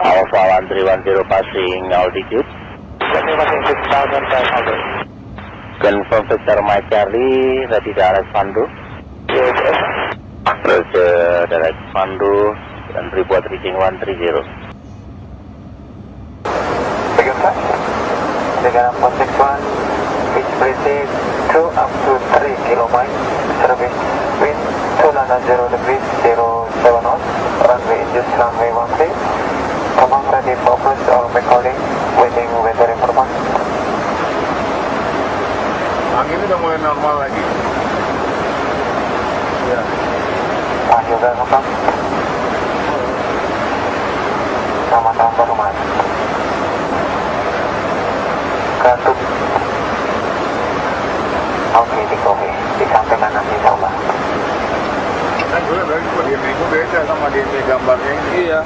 Alpha 1310 passing altitude. Confirm Victor Mike Charlie, ready direct Pandu. Roger, direct Pandu, dan report reaching 130. Second flight. Dengan 461, pitch breeze 2 up to 3 kilomiles, service wind 290 degrees 07 knots, runway just runway 13. For approach all backholding, waiting weather information. Angin udah mulai normal lagi. Ya. Pak juga ngomong. Selamat tahun baru mas. Katup. Oke, di kopi. Disampaikan nanti insya Allah. Kan gue dari kok dia itu beda sama dia ini gambarnya ini. Iya.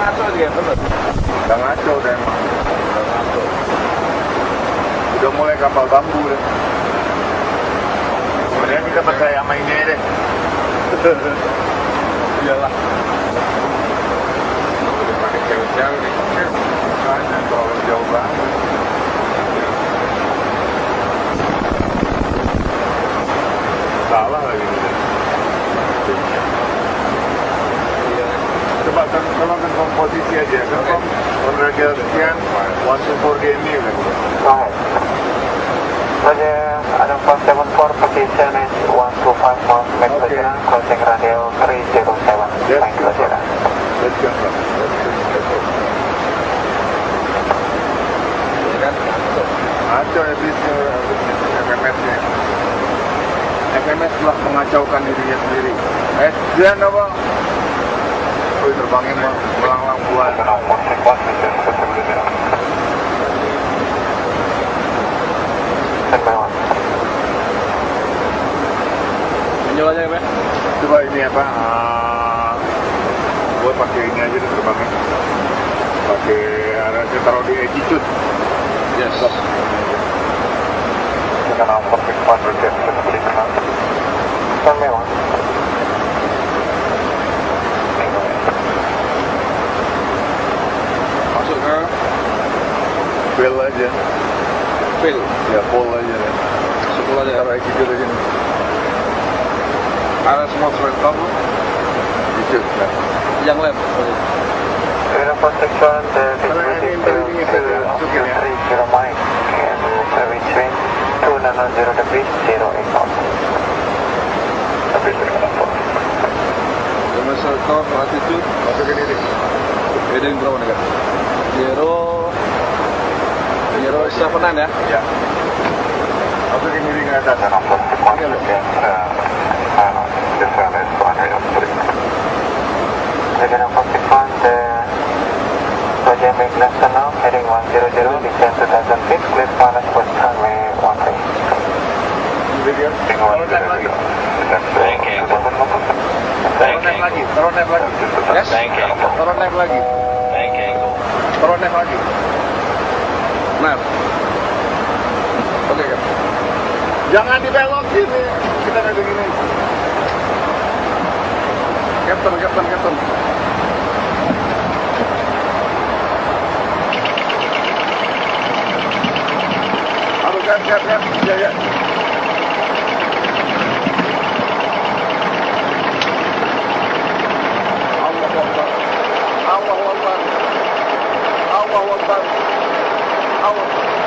Ngaco dia bener. Udah ngaco deh emang. Udah ngaco. Udah mulai kapal bambu deh. Kemudian kita percaya sama ini deh. Iyalah. Udah pakai cewek-cewek nih. Makanya terlalu jauh banget. Salah lagi. Iya. Coba kan tolong confirm posisi aja. Confirm order sekian. One to four udah. Go ahead. Roger, Adam 474, position is 125 miles, max Okay. okay. crossing radio 307. Yes, Thank you, Roger. Let's go. Ya bisnya FMS-nya. FMS telah mengacaukan dirinya sendiri. Eh, dia apa? Wih, terbangnya mel- melanglang bulan. Adam 461, position 700. Standby one. Menjual aja ya, Pak. Coba ini apa? Uh, gue pakai ini aja deh terbangnya. Pakai ada saya taruh di attitude. Yes. Dengan Adam 461, Roger, 700. One. Masuk ke Bel aja. Ya, full aja deh. Masuk aja. Attitude aja nih. Ada semua serentak lu. Attitude. Ya. Yang. Dengan 461, the Kalau yang ini ini saja, masukin ya. 30 miles, and service wind 290 degrees 08 knots. Tapi dengan apa? Serentak, attitude. Masukin ini. Heading berapa nih, Kak? Zero. Zero seven nine ya. Ya. Masukin ini ke atas. Dengan 461, dan this one is 103. Dengan 461, the Roger make left turn now, heading 100, descend 2000 feet, clear final approach runway 13. Video. Taruh nep lagi. Taruh nep lagi. Yes. Taruh nep lagi. Taruh nep lagi. Nah. Oke, Kak. Jangan dibelokin nih. Kita kayak begini. Captain, Captain, Captain. Aduh, siap, siap, siap. Ya, ya. Allah Akbar. Allah Akbar. Allah Akbar. Allah